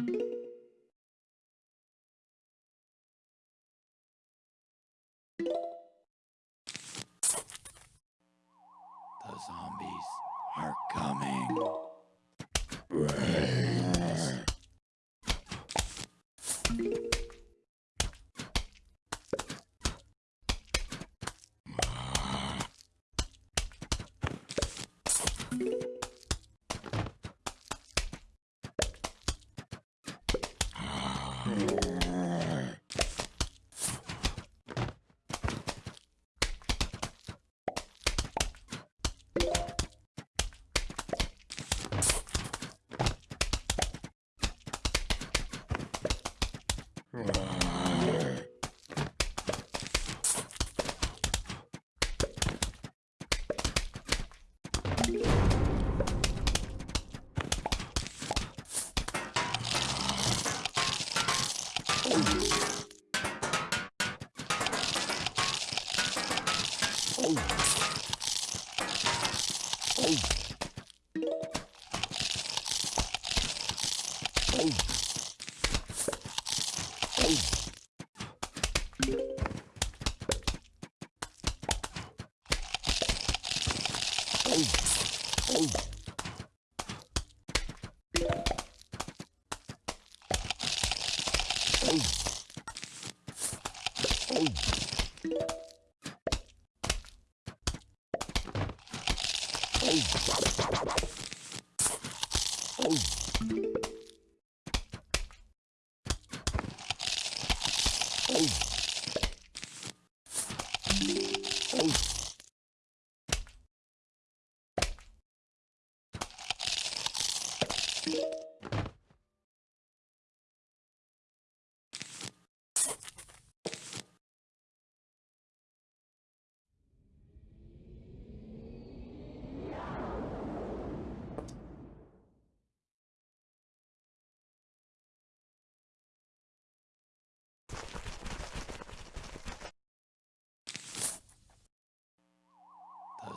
The zombies are coming. The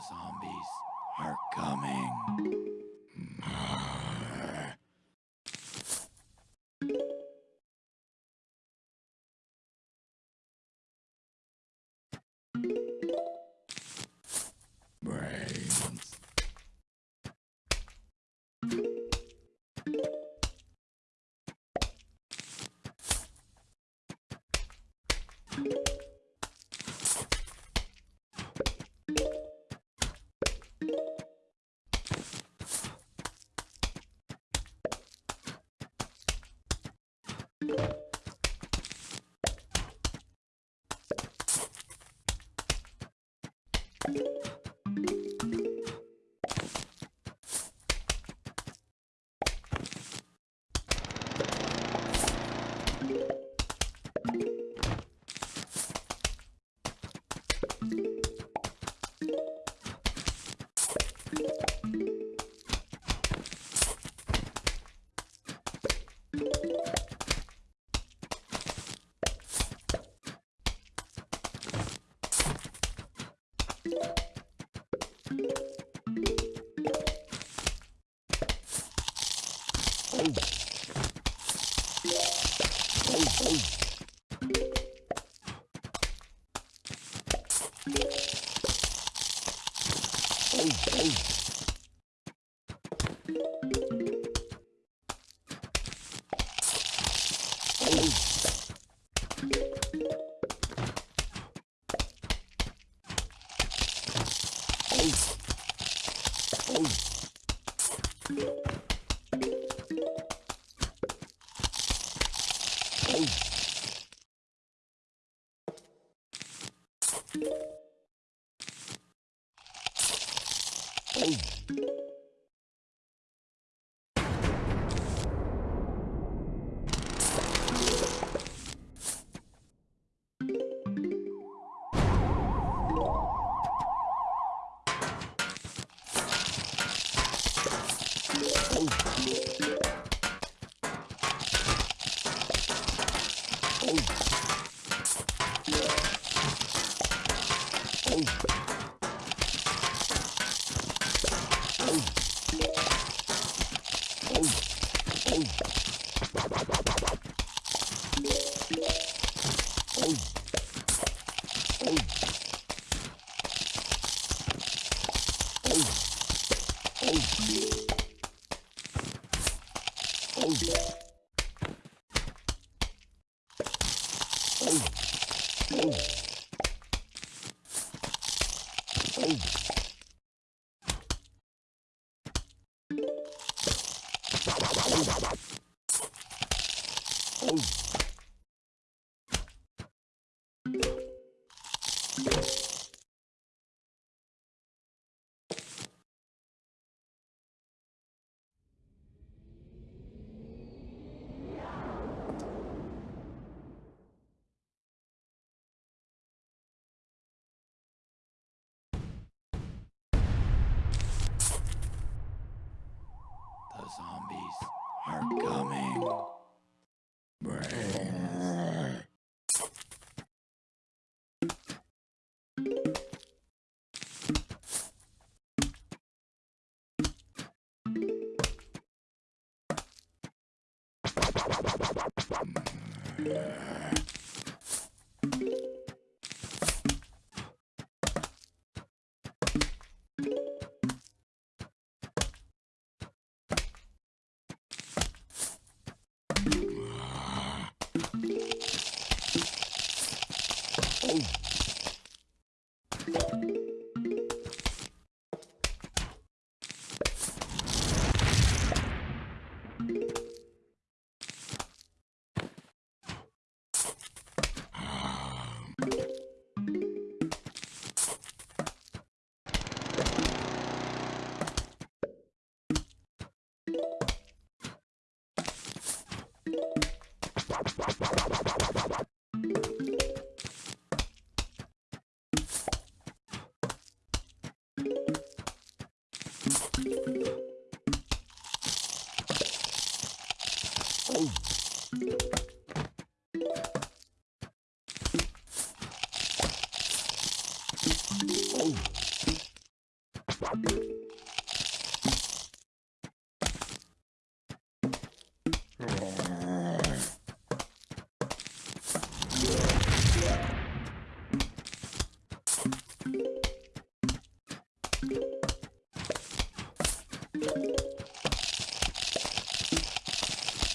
zombies are coming. Thank you. The are coming. Brains. Oh.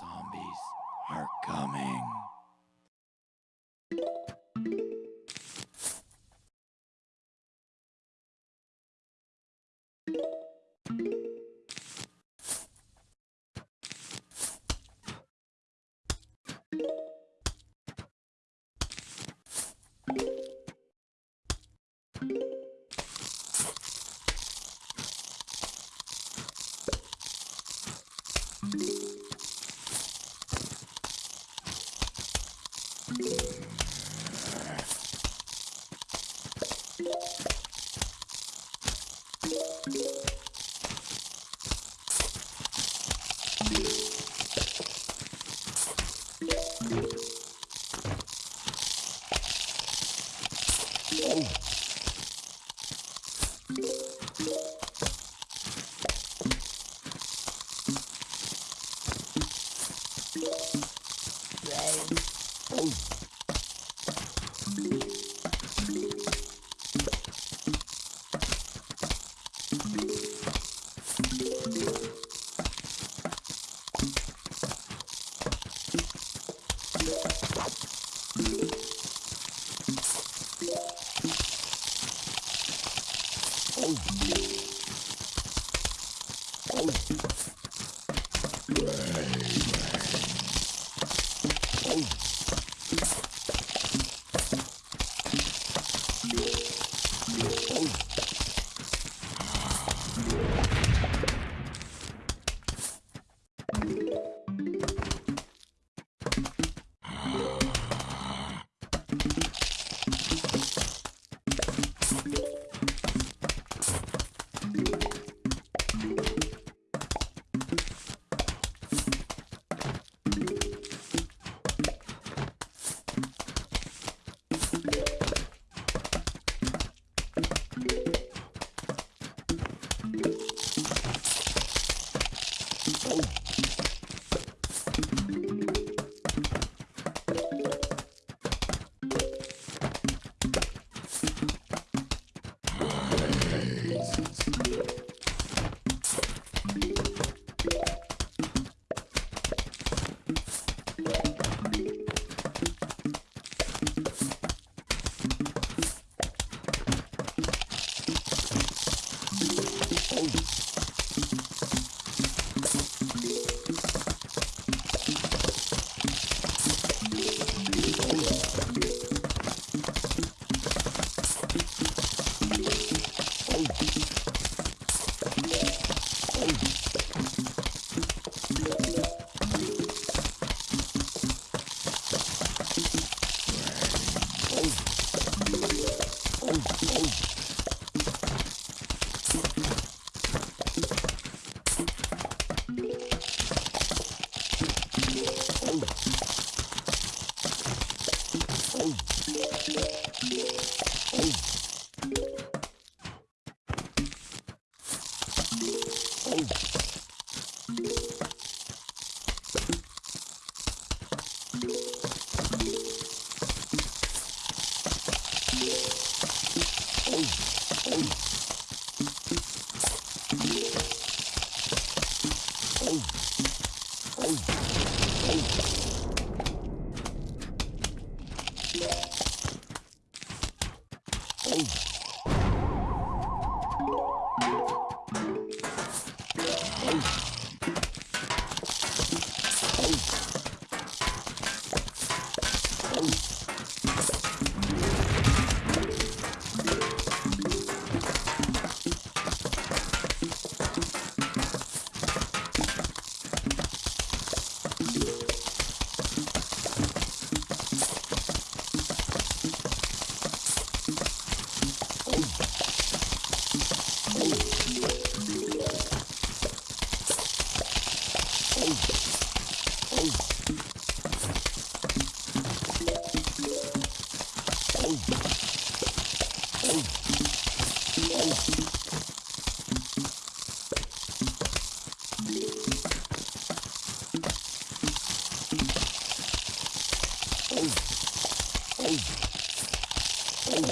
zombies are coming.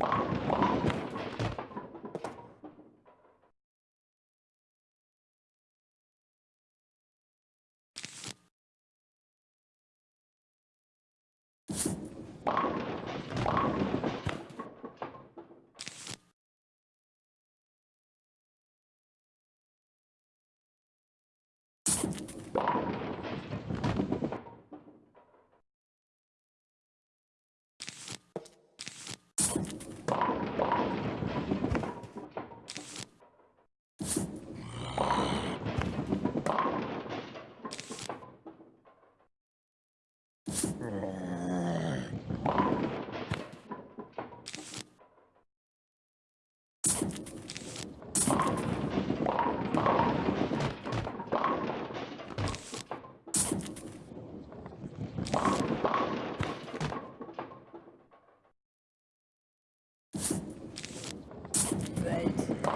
you 哎。